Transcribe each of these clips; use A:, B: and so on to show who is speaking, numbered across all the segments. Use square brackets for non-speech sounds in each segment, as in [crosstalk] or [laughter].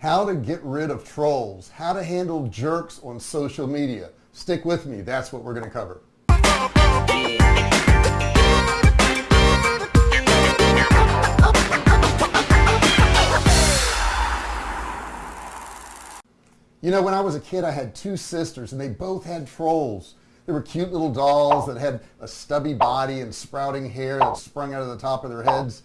A: how to get rid of trolls. How to handle jerks on social media. Stick with me. That's what we're going to cover. You know when I was a kid I had two sisters and they both had trolls. They were cute little dolls that had a stubby body and sprouting hair that sprung out of the top of their heads.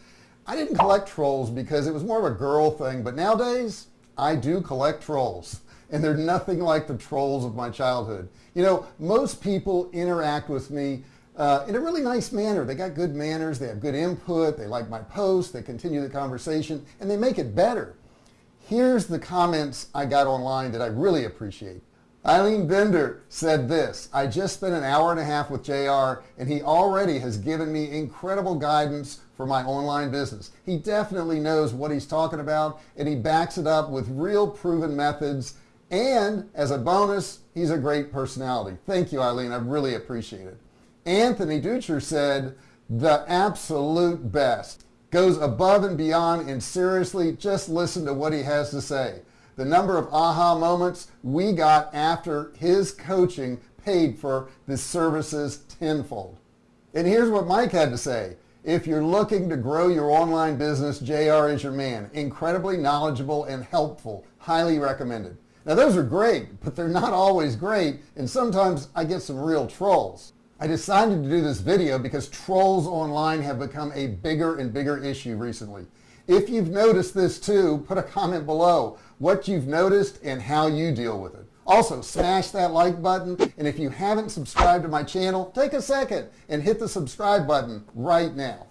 A: I didn't collect trolls because it was more of a girl thing but nowadays I do collect trolls and they're nothing like the trolls of my childhood. You know most people interact with me uh, in a really nice manner. They got good manners they have good input they like my posts they continue the conversation and they make it better. Here's the comments I got online that I really appreciate. Eileen Bender said this I just spent an hour and a half with JR and he already has given me incredible guidance for my online business. He definitely knows what he's talking about and he backs it up with real proven methods. And as a bonus he's a great personality. Thank you Eileen. I really appreciate it. Anthony Ducher said the absolute best. Goes above and beyond and seriously just listen to what he has to say. The number of aha moments we got after his coaching paid for the services tenfold. And here's what Mike had to say if you're looking to grow your online business JR is your man. Incredibly knowledgeable and helpful. Highly recommended. Now those are great but they're not always great and sometimes I get some real trolls. I decided to do this video because trolls online have become a bigger and bigger issue recently. If you've noticed this too put a comment below what you've noticed and how you deal with it also smash that like button and if you haven't subscribed to my channel take a second and hit the subscribe button right now.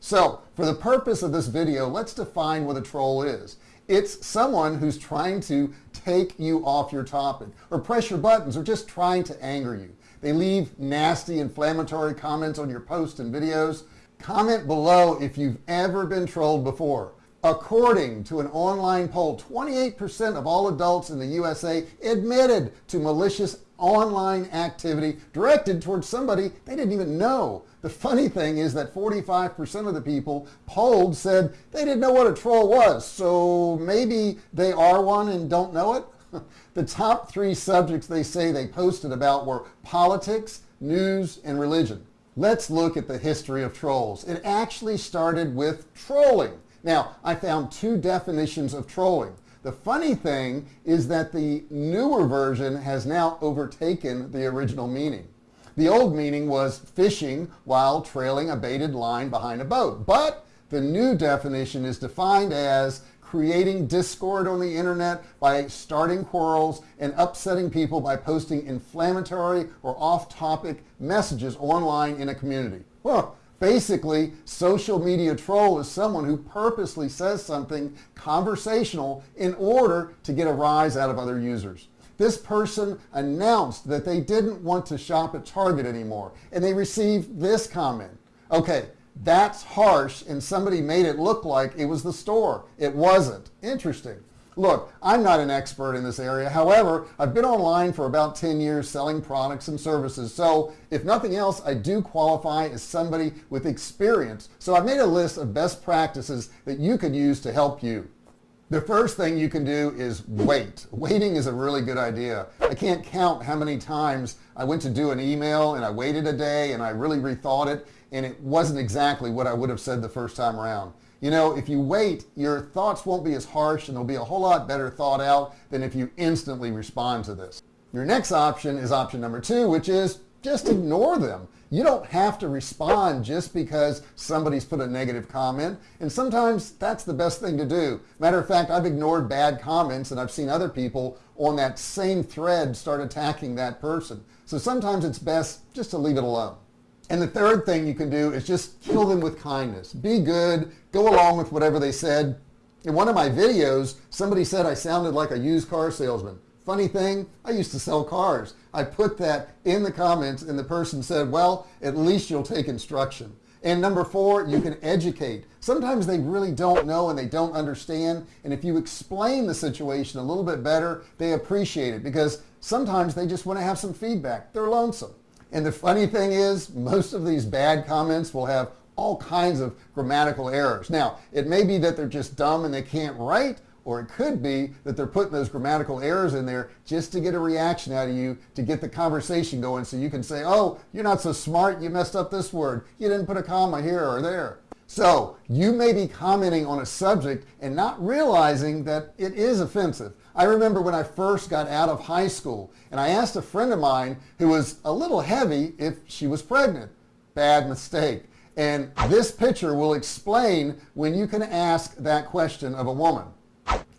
A: So for the purpose of this video let's define what a troll is. It's someone who's trying to take you off your topic or press your buttons or just trying to anger you. They leave nasty inflammatory comments on your posts and videos. Comment below if you've ever been trolled before according to an online poll 28% of all adults in the USA admitted to malicious online activity directed towards somebody they didn't even know. The funny thing is that 45% of the people polled said they didn't know what a troll was. So maybe they are one and don't know it? [laughs] The top three subjects they say they posted about were politics news and religion. Let's look at the history of trolls. It actually started with trolling now I found two definitions of trolling. The funny thing is that the newer version has now overtaken the original meaning. The old meaning was fishing while trailing a baited line behind a boat. But the new definition is defined as creating discord on the internet by starting quarrels and upsetting people by posting inflammatory or off-topic messages online in a community. Well basically social media troll is someone who purposely says something conversational in order to get a rise out of other users. This person announced that they didn't want to shop at Target anymore and they received this comment. Okay that's harsh and somebody made it look like it was the store. It wasn't. Interesting look I'm not an expert in this area. However I've been online for about 10 years selling products and services. So if nothing else I do qualify as somebody with experience. So I've made a list of best practices that you could use to help you. The first thing you can do is wait. Waiting is a really good idea. I can't count how many times I went to do an email and I waited a day and I really rethought it and it wasn't exactly what I would have said the first time around you know if you wait your thoughts won't be as harsh and they'll be a whole lot better thought out than if you instantly respond to this. Your next option is option number two which is just ignore them. You don't have to respond just because somebody's put a negative comment and sometimes that's the best thing to do. Matter of fact I've ignored bad comments and I've seen other people on that same thread start attacking that person. So sometimes it's best just to leave it alone and the third thing you can do is just kill them with kindness. Be good. Go along with whatever they said. In one of my videos somebody said I sounded like a used car salesman. Funny thing I used to sell cars. I put that in the comments and the person said well at least you'll take instruction. And number four you can educate. Sometimes they really don't know and they don't understand. And if you explain the situation a little bit better they appreciate it because sometimes they just want to have some feedback. They're lonesome and the funny thing is most of these bad comments will have all kinds of grammatical errors. Now it may be that they're just dumb and they can't write or it could be that they're putting those grammatical errors in there just to get a reaction out of you to get the conversation going so you can say oh you're not so smart. You messed up this word. You didn't put a comma here or there. So you may be commenting on a subject and not realizing that it is offensive I remember when I first got out of high school and I asked a friend of mine who was a little heavy if she was pregnant. Bad mistake. And this picture will explain when you can ask that question of a woman.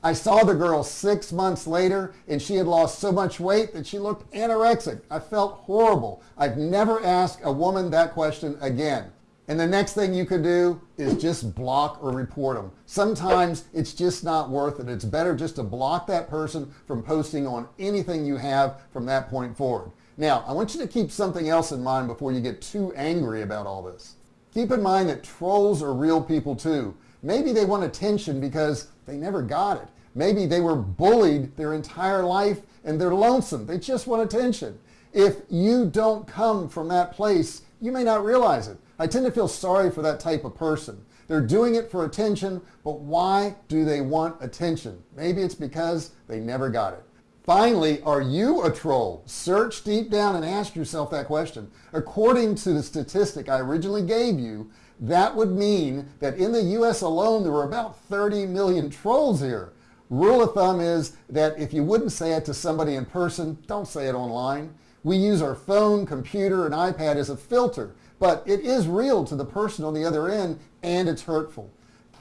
A: I saw the girl six months later and she had lost so much weight that she looked anorexic. I felt horrible. I've never asked a woman that question again and the next thing you could do is just block or report them sometimes it's just not worth it. It's better just to block that person from posting on anything you have from that point forward. Now I want you to keep something else in mind before you get too angry about all this. Keep in mind that trolls are real people too. Maybe they want attention because they never got it. Maybe they were bullied their entire life and they're lonesome. They just want attention. If you don't come from that place you may not realize it I tend to feel sorry for that type of person. They're doing it for attention but why do they want attention? Maybe it's because they never got it. Finally are you a troll? Search deep down and ask yourself that question. According to the statistic I originally gave you that would mean that in the US alone there were about 30 million trolls here. Rule of thumb is that if you wouldn't say it to somebody in person don't say it online. We use our phone computer and iPad as a filter but it is real to the person on the other end and it's hurtful.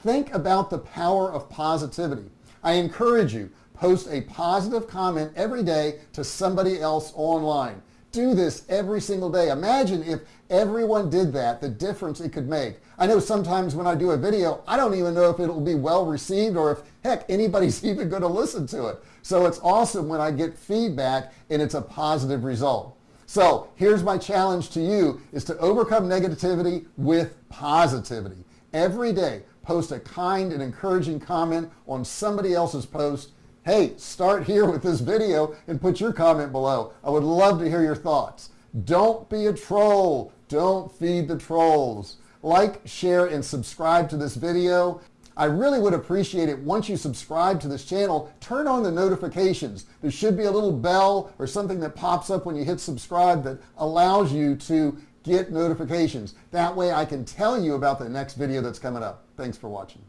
A: Think about the power of positivity. I encourage you post a positive comment every day to somebody else online. Do this every single day. Imagine if everyone did that the difference it could make. I know sometimes when I do a video I don't even know if it'll be well received or if heck anybody's [laughs] even going to listen to it. So it's awesome when I get feedback and it's a positive result so here's my challenge to you is to overcome negativity with positivity. Every day post a kind and encouraging comment on somebody else's post. Hey start here with this video and put your comment below. I would love to hear your thoughts. Don't be a troll. Don't feed the trolls. Like share and subscribe to this video I really would appreciate it once you subscribe to this channel turn on the notifications there should be a little bell or something that pops up when you hit subscribe that allows you to get notifications that way I can tell you about the next video that's coming up thanks for watching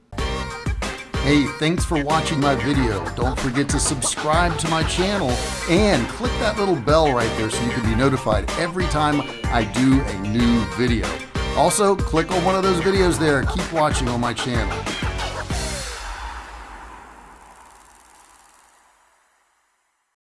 A: Hey, thanks for watching my video. Don't forget to subscribe to my channel and click that little bell right there so you can be notified every time I do a new video. Also, click on one of those videos there. Keep watching on my channel.